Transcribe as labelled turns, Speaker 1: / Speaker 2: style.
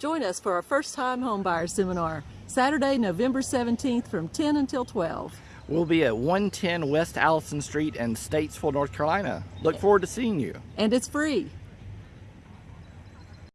Speaker 1: Join us for our first time homebuyer seminar, Saturday, November 17th from 10 until 12.
Speaker 2: We'll be at 110 West Allison Street in Statesville, North Carolina. Look forward to seeing you.
Speaker 1: And it's free.